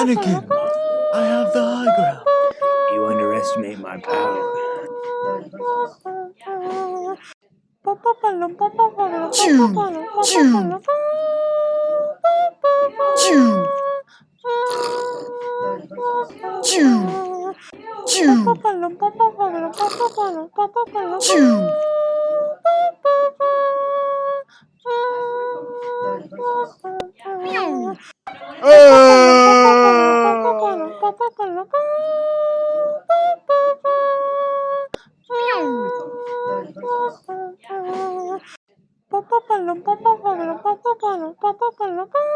Anakin, I have the high ground. You underestimate my power. Choo, choo, choo, choo, choo, choo. Ah!